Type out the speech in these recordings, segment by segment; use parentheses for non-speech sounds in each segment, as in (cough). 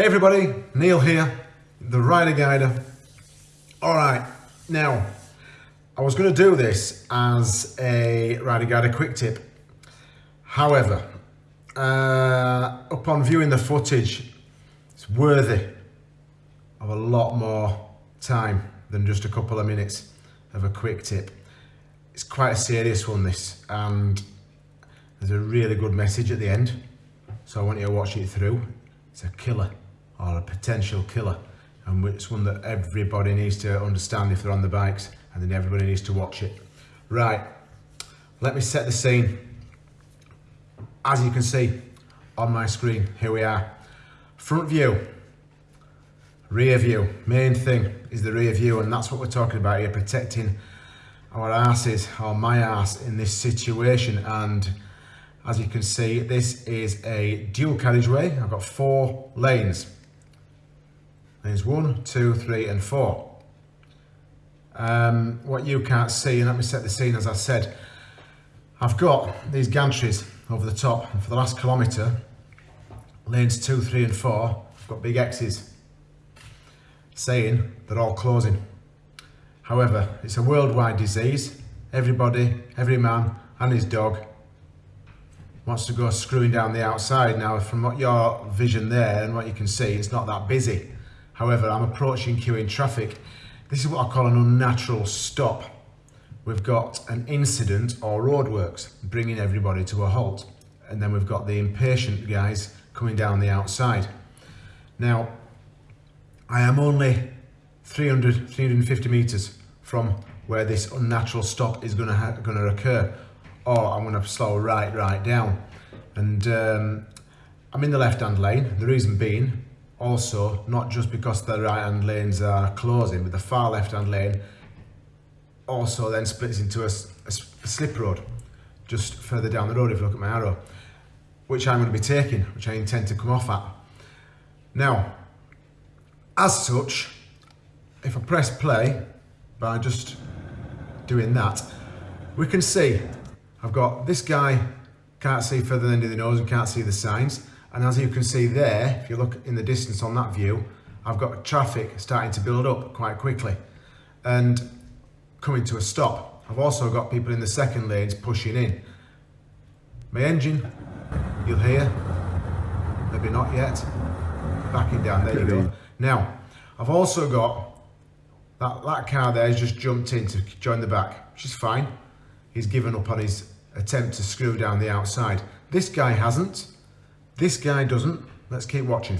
Hey everybody, Neil here, the Rider Guider. All right, now, I was gonna do this as a Rider Guider quick tip. However, uh, upon viewing the footage, it's worthy of a lot more time than just a couple of minutes of a quick tip. It's quite a serious one this, and there's a really good message at the end. So I want you to watch it through. It's a killer or a potential killer and it's one that everybody needs to understand if they're on the bikes and then everybody needs to watch it. Right, let me set the scene. As you can see on my screen, here we are. Front view, rear view. Main thing is the rear view and that's what we're talking about here, protecting our asses or my ass in this situation and as you can see this is a dual carriageway I've got four lanes there's one, two, three, and four. Um, what you can't see, and let me set the scene as I said, I've got these gantries over the top, and for the last kilometre, lanes two, three, and four, I've got big X's saying they're all closing. However, it's a worldwide disease. Everybody, every man and his dog wants to go screwing down the outside. Now, from what your vision there and what you can see, it's not that busy. However, I'm approaching queuing traffic. This is what I call an unnatural stop. We've got an incident or roadworks bringing everybody to a halt. And then we've got the impatient guys coming down the outside. Now, I am only 300, 350 meters from where this unnatural stop is going to going to occur, or I'm going to slow right, right down. And um, I'm in the left-hand lane. The reason being, also not just because the right hand lanes are closing but the far left hand lane also then splits into a, a, slip road just further down the road if you look at my arrow which I'm going to be taking which I intend to come off at. Now as such if I press play by just doing that we can see I've got this guy can't see further than the nose and can't see the signs and as you can see there, if you look in the distance on that view, I've got traffic starting to build up quite quickly and coming to a stop. I've also got people in the second lanes pushing in. My engine, you'll hear, maybe not yet, backing down, there you go. Now, I've also got that, that car there has just jumped in to join the back, which is fine. He's given up on his attempt to screw down the outside. This guy hasn't. This guy doesn't. Let's keep watching.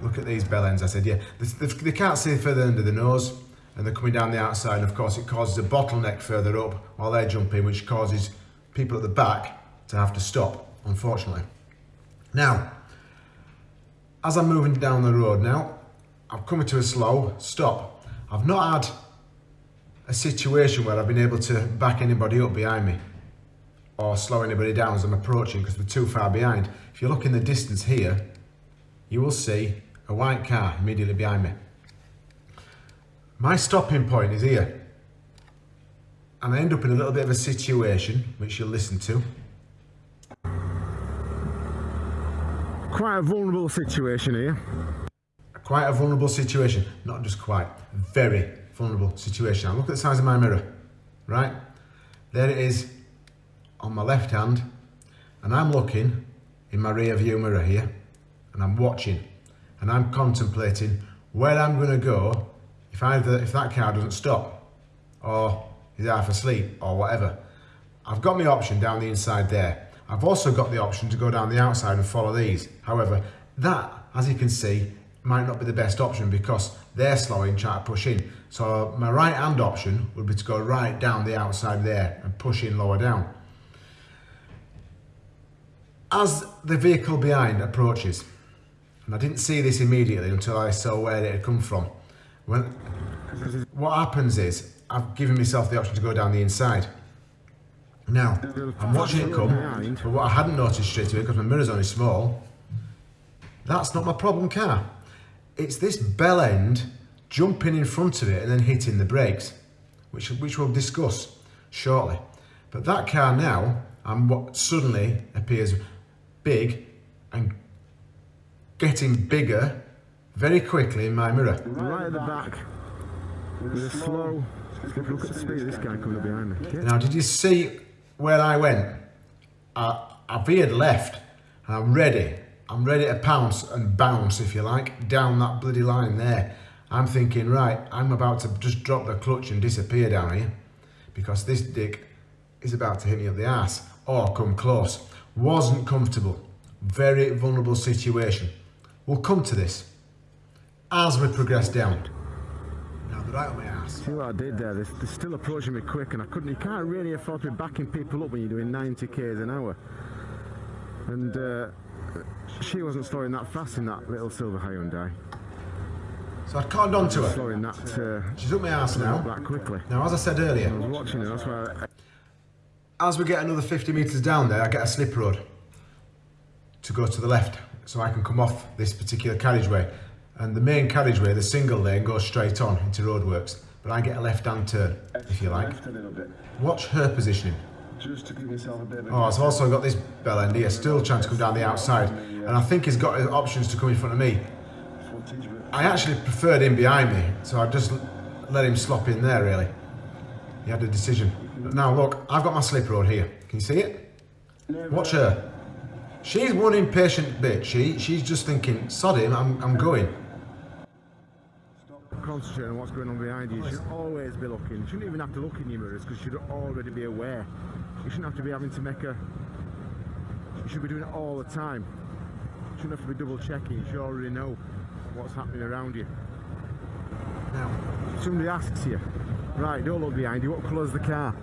Look at these bell ends. I said, yeah, they, they can't see further under the nose and they're coming down the outside. And of course, it causes a bottleneck further up while they're jumping, which causes people at the back to have to stop, unfortunately. Now, as I'm moving down the road now, I'm coming to a slow stop. I've not had a situation where I've been able to back anybody up behind me or slow anybody down as I'm approaching because we're too far behind. If you look in the distance here, you will see a white car immediately behind me. My stopping point is here. And I end up in a little bit of a situation, which you'll listen to. Quite a vulnerable situation here. Quite a vulnerable situation. Not just quite, very vulnerable situation. Now look at the size of my mirror, right? There it is, on my left hand and I'm looking in my rear view mirror here and I'm watching and I'm contemplating where I'm going to go if either if that car doesn't stop or is half asleep or whatever. I've got my option down the inside there. I've also got the option to go down the outside and follow these. However, that, as you can see, might not be the best option because they're slowing, trying to push in. So my right hand option would be to go right down the outside there and push in lower down as the vehicle behind approaches, and I didn't see this immediately until I saw where it had come from. When, what happens is, I've given myself the option to go down the inside. Now, I'm watching it come, but what I hadn't noticed straight away, because my mirror's only small, that's not my problem car. It's this bell end jumping in front of it and then hitting the brakes, which, which we'll discuss shortly. But that car now, and what suddenly appears big and getting bigger very quickly in my mirror. Right at the back. With a slow. Look at the speed of this guy coming up behind me. Yeah. Now, did you see where I went? I, I veered left and I'm ready. I'm ready to pounce and bounce, if you like, down that bloody line there. I'm thinking, right, I'm about to just drop the clutch and disappear down here because this dick is about to hit me up the ass or come close. Wasn't comfortable. Very vulnerable situation. We'll come to this as we progress down. Now, they're right on my ass. See what I did there? They're, they're still approaching me quick, and I couldn't. You can't really afford to be backing people up when you're doing 90 k's an hour. And uh, she wasn't slowing that fast in that little silver Hyundai. So I'd conned on to her. Slowing that uh, She's up my ass now. that quickly. Now, as I said earlier, I was watching her. That's why. I, as we get another 50 metres down there, I get a slip road to go to the left so I can come off this particular carriageway. And the main carriageway, the single lane, goes straight on into roadworks. But I get a left-hand turn, if you like. Left a little bit, Watch her positioning. just to give yourself a bit of a Oh, I've also got this bell end here, still trying to come down the outside. And I think he's got options to come in front of me. I actually preferred him behind me, so I just let him slop in there, really. He had a decision. Now, look, I've got my slip road here. Can you see it? Watch her. She's one impatient bitch. She, she's just thinking, sod him, I'm, I'm going. concentrate on what's going on behind you. You should always be looking. You shouldn't even have to look in your mirrors because you should already be aware. You shouldn't have to be having to make a. You should be doing it all the time. You shouldn't have to be double checking. You should already know what's happening around you. Now, Somebody asks you, right, don't look behind you. What colour's the car?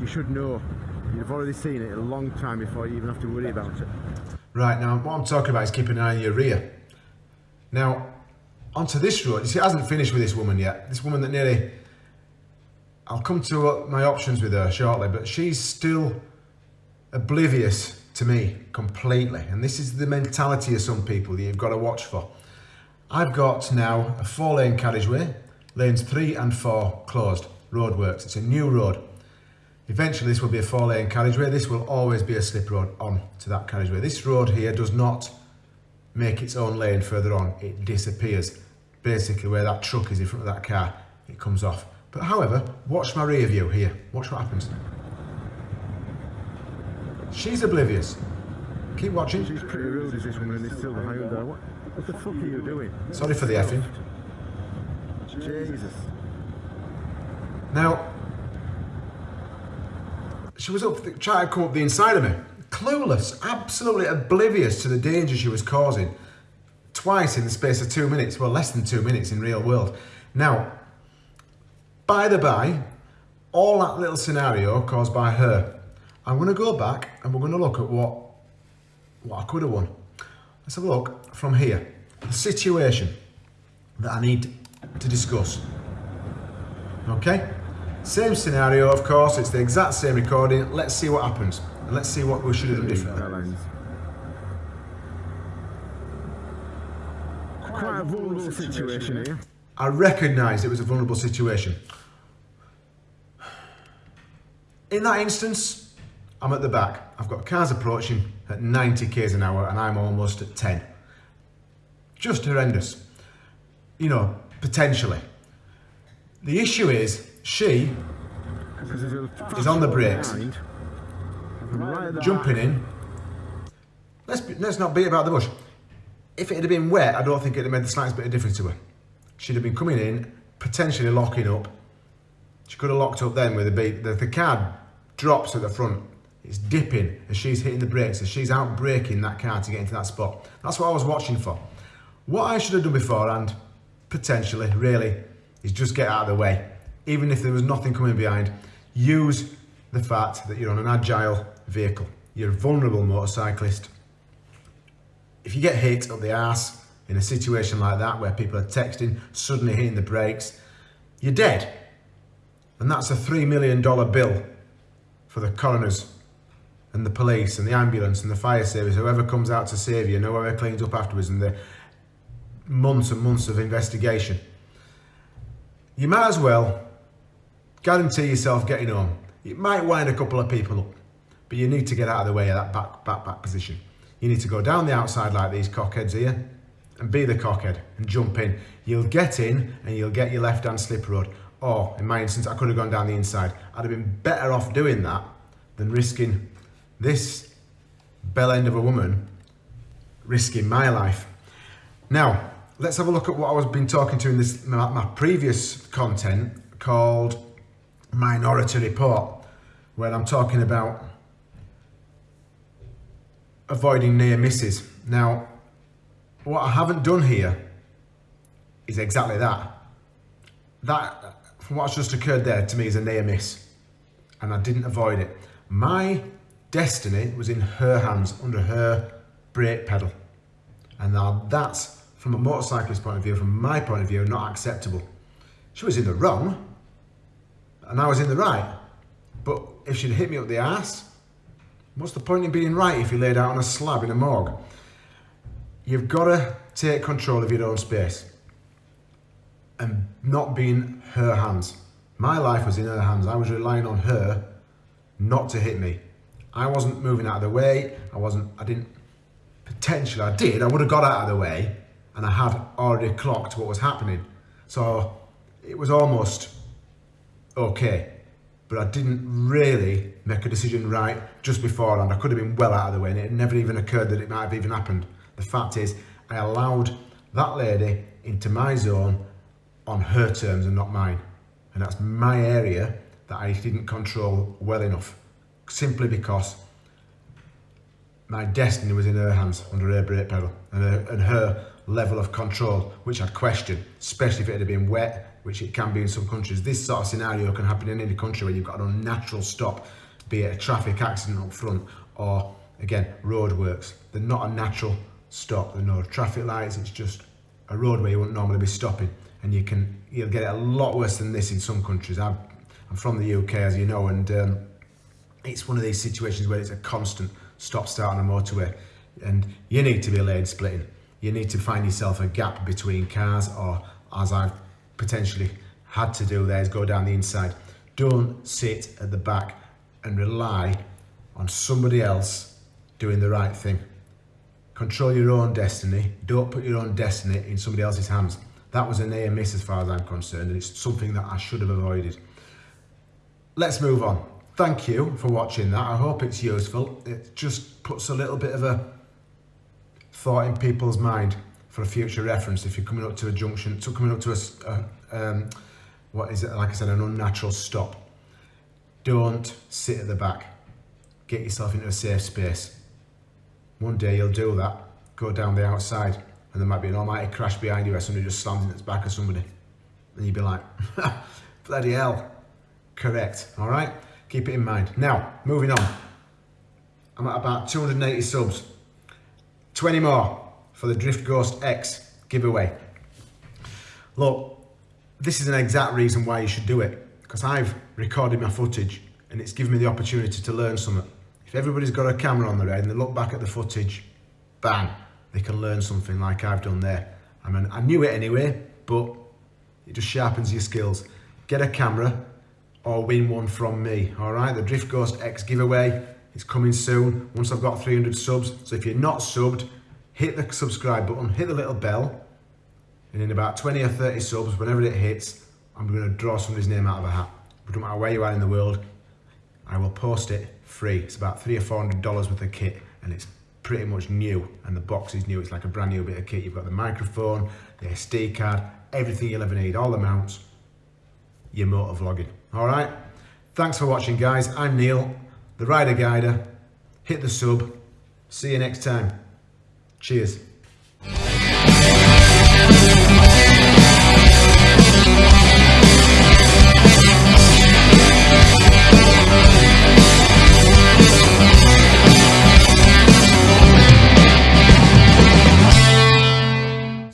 You should know. You've already seen it a long time before you even have to worry about it. right, now, what I'm talking about is keeping an eye on your rear. Now, onto this road, you see, it hasn't finished with this woman yet. This woman that nearly. I'll come to my options with her shortly, but she's still oblivious to me completely. And this is the mentality of some people that you've got to watch for. I've got now a four lane carriageway, lanes three and four closed, roadworks. It's a new road. Eventually, this will be a four lane carriageway. This will always be a slip road on to that carriageway. This road here does not make its own lane further on. It disappears. Basically, where that truck is in front of that car, it comes off. But however, watch my rear view here. Watch what happens. She's oblivious. Keep watching. She's pretty rude, is this woman in this silver Hyundai. What, what the fuck are you doing? Sorry for the effing. Jesus. Now, she was up trying to come up the inside of me. Clueless, absolutely oblivious to the danger she was causing. Twice in the space of two minutes, well, less than two minutes in real world. Now, by the by, all that little scenario caused by her. I'm going to go back and we're going to look at what what I could have won. Let's have a look from here. The situation that I need to discuss. Okay? Same scenario, of course, it's the exact same recording. Let's see what happens. And let's see what we should have done differently. Quite a vulnerable situation here. I recognised it was a vulnerable situation. In that instance, I'm at the back. I've got cars approaching at 90 k's an hour and I'm almost at 10. Just horrendous. You know, potentially. The issue is, she He's on the brakes. jumping in. Let's, be, let's not beat about the bush. If it had been wet, I don't think it'd have made the slightest bit of difference to her. She'd have been coming in, potentially locking up. She could have locked up then with a. The, the car drops at the front. It's dipping as she's hitting the brakes, as she's out braking that car to get into that spot. That's what I was watching for. What I should have done beforehand, potentially, really, is just get out of the way. Even if there was nothing coming behind, use the fact that you're on an agile vehicle. You're a vulnerable motorcyclist. If you get hit up the ass in a situation like that where people are texting, suddenly hitting the brakes, you're dead. And that's a $3 million bill for the coroners and the police and the ambulance and the fire service, whoever comes out to save you and whoever cleans up afterwards and the months and months of investigation. You might as well guarantee yourself getting home. It might wind a couple of people up, but you need to get out of the way of that back, back, back position. You need to go down the outside like these cockheads here and be the cockhead and jump in. You'll get in and you'll get your left hand slip road. Or in my instance, I could have gone down the inside. I'd have been better off doing that than risking this bell end of a woman risking my life. Now, let's have a look at what I was been talking to in this my, my previous content called Minority Report, where I'm talking about avoiding near misses. Now, what I haven't done here is exactly that. That, from what's just occurred there, to me is a near miss. And I didn't avoid it. My destiny was in her hands, under her brake pedal. And now that's, from a motorcyclist point of view, from my point of view, not acceptable. She was in the wrong, and I was in the right. But if she'd hit me up the ass, what's the point in being right if you laid out on a slab in a morgue? You've got to take control of your own space and not be in her hands. My life was in her hands. I was relying on her not to hit me. I wasn't moving out of the way. I wasn't, I didn't, potentially I did. I would have got out of the way and I had already clocked what was happening. So it was almost okay. But I didn't really make a decision right just beforehand. I could have been well out of the way and it never even occurred that it might have even happened. The fact is, I allowed that lady into my zone on her terms and not mine. And that's my area that I didn't control well enough, simply because my destiny was in her hands, under her brake pedal, and her, and her level of control, which I'd question, especially if it had been wet, which it can be in some countries. This sort of scenario can happen in any country where you've got an unnatural stop, be it a traffic accident up front, or again, roadworks. They're not a natural stop, there are no traffic lights, it's just a road where you wouldn't normally be stopping. And you can, you'll get it a lot worse than this in some countries. I'm, I'm from the UK, as you know, and um, it's one of these situations where it's a constant stop start on a motorway and you need to be lane splitting. You need to find yourself a gap between cars or as I've potentially had to do there is go down the inside. Don't sit at the back and rely on somebody else doing the right thing. Control your own destiny. Don't put your own destiny in somebody else's hands. That was a near miss as far as I'm concerned and it's something that I should have avoided. Let's move on thank you for watching that. I hope it's useful. It just puts a little bit of a thought in people's mind for a future reference if you're coming up to a junction, to coming up to a, a um, what is it, like I said, an unnatural stop. Don't sit at the back. Get yourself into a safe space. One day you'll do that, go down the outside, and there might be an almighty crash behind you where somebody just slams into the back of somebody. And you'd be like, (laughs) bloody hell. Correct, all right? Keep it in mind. Now, moving on. I'm at about 280 subs. 20 more for the Drift Ghost X giveaway. Look, this is an exact reason why you should do it. Because I've recorded my footage and it's given me the opportunity to learn something. If everybody's got a camera on their head and they look back at the footage, bang, they can learn something like I've done there. I mean, I knew it anyway, but it just sharpens your skills. Get a camera, or win one from me. All right, the Drift Ghost X giveaway is coming soon once I've got 300 subs. So if you're not subbed, hit the subscribe button, hit the little bell, and in about 20 or 30 subs, whenever it hits, I'm going to draw somebody's name out of a hat. But no matter where you are in the world, I will post it free. It's about three or four hundred dollars worth of kit, and it's pretty much new. And the box is new. It's like a brand new bit of kit. You've got the microphone, the SD card, everything you'll ever need, all the mounts. Your motor vlogging. All right. Thanks for watching, guys. I'm Neil, the Rider Guider. Hit the sub. See you next time. Cheers.